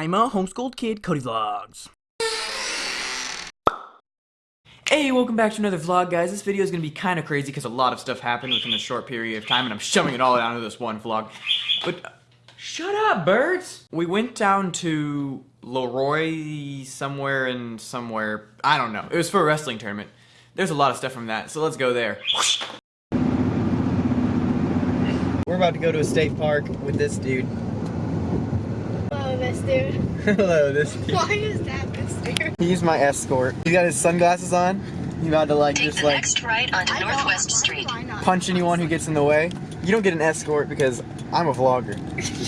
I'm a homeschooled kid, Cody Vlogs. Hey, welcome back to another vlog, guys. This video is going to be kind of crazy because a lot of stuff happened within a short period of time, and I'm shoving it all down to this one vlog. But, uh, shut up, birds! We went down to Leroy somewhere and somewhere. I don't know. It was for a wrestling tournament. There's a lot of stuff from that, so let's go there. We're about to go to a state park with this dude. Hello, this dude. Hello, this dude. Why is that this dude? He's my escort. He's got his sunglasses on. He's about to like Take just the like next right onto Northwest don't- Street. punch anyone who gets in the way. You don't get an escort because I'm a vlogger.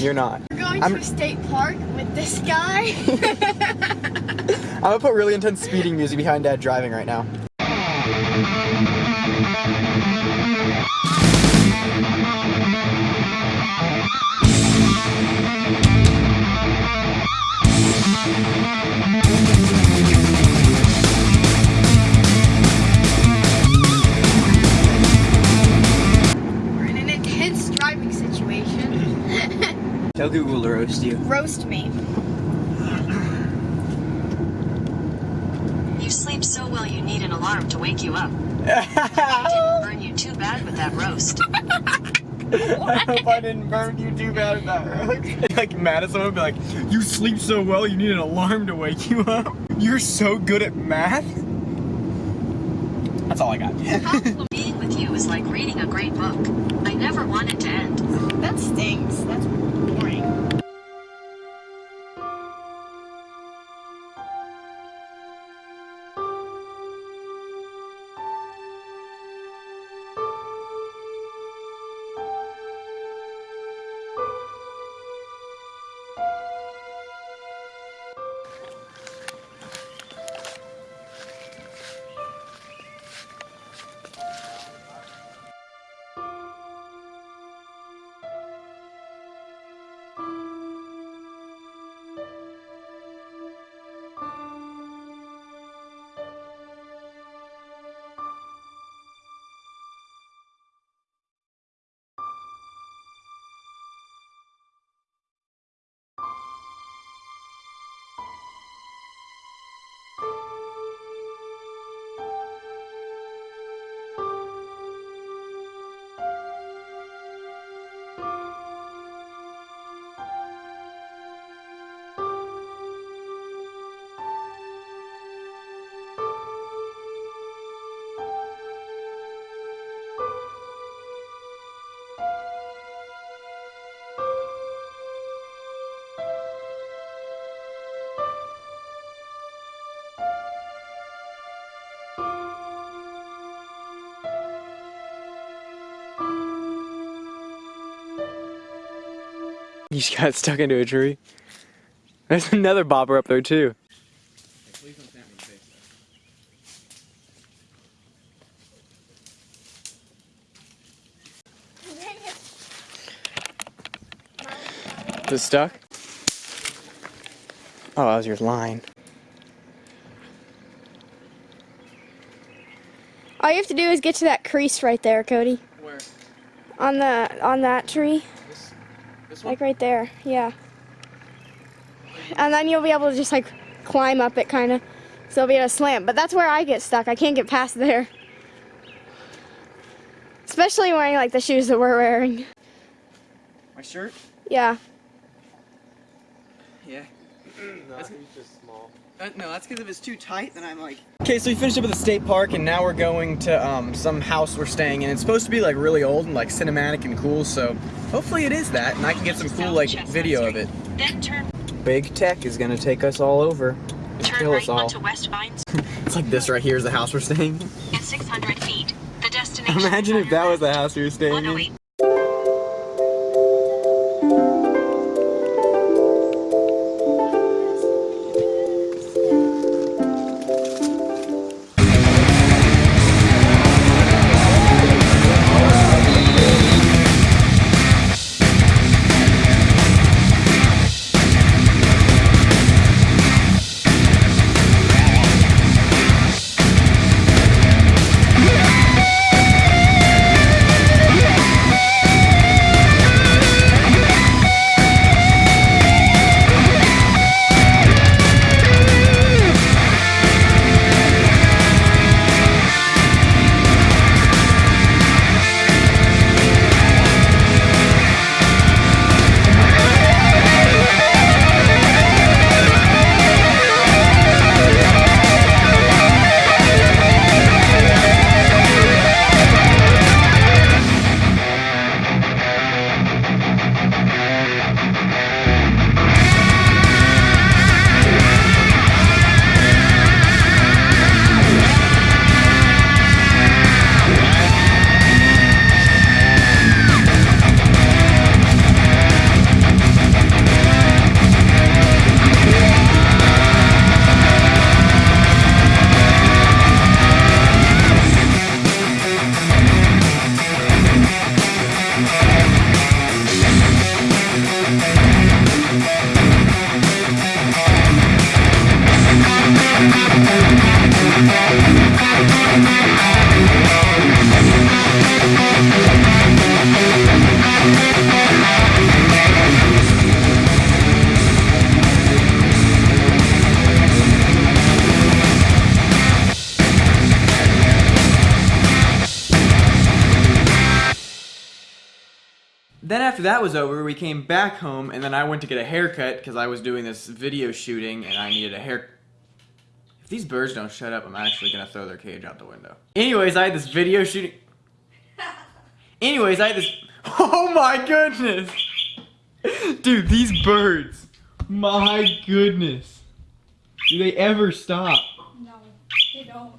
You're not. We're going I'm- to a state park with this guy. I'm gonna put really intense speeding music behind Dad driving right now. Google to roast you. Roast me. You sleep so well you need an alarm to wake you up. I didn't burn you too bad with that roast. I hope I didn't burn you too bad with that roast. like mad at someone, be like, "You sleep so well, you need an alarm to wake you up. You're so good at math." That's all I got. Being with you is like reading a great book. I never want it to end. That stinks. That's You just got stuck into a tree. There's another bobber up there too. Is it stuck? Oh, that was your line. All you have to do is get to that crease right there, Cody. Where? On the on that tree, This, this like right there. Yeah. And then you'll be able to just like climb up it, kind of. So you'll be able to slam. But that's where I get stuck. I can't get past there. Especially wearing like the shoes that we're wearing. My shirt? Yeah. Yeah. No, he's just small. Uh, no, that's because if it's too tight, then I'm like. Okay, so we finished up at the state park, and now we're going to um, some house we're staying in. It's supposed to be like really old and like cinematic and cool, so hopefully it is that, and I can get some cool like video of it. Then turn Big tech is gonna take us all over. and turn kill right us all. onto West Vines. It's like this right here is the house we're staying in. In 600 feet, the destination. Imagine if that was the house we were staying in. After that was over, we came back home, and then I went to get a haircut because I was doing this video shooting and I needed a hair. If these birds don't shut up, I'm actually gonna throw their cage out the window. Anyways, I had this video shooting. Anyways, I had this. Oh my goodness! Dude, these birds. My goodness. Do they ever stop? No, they don't.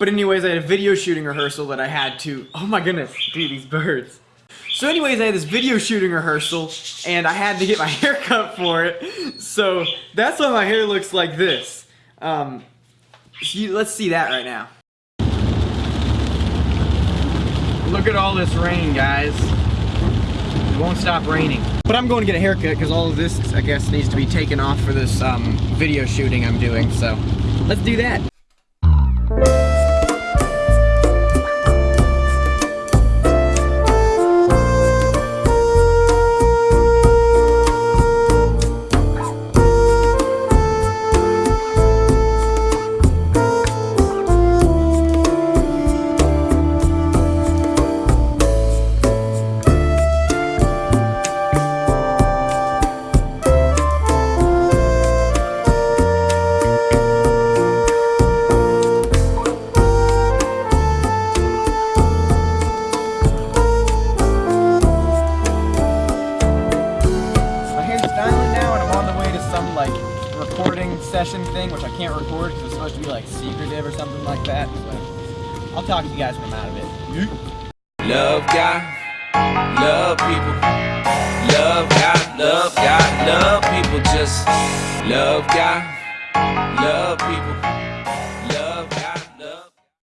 But anyways, I had a video shooting rehearsal that I had to. Oh my goodness, dude, these birds. So anyways, I had this video shooting rehearsal, and I had to get my hair cut for it. So that's why my hair looks like this. Um, let's see that right now. Look at all this rain, guys. It won't stop raining. But I'm going to get a haircut because all of this, I guess, needs to be taken off for this um, video shooting I'm doing. So let's do that. I'll talk to you guys when I'm out of it. Love God, love people. Love God, love God, love people. Just love God, love people.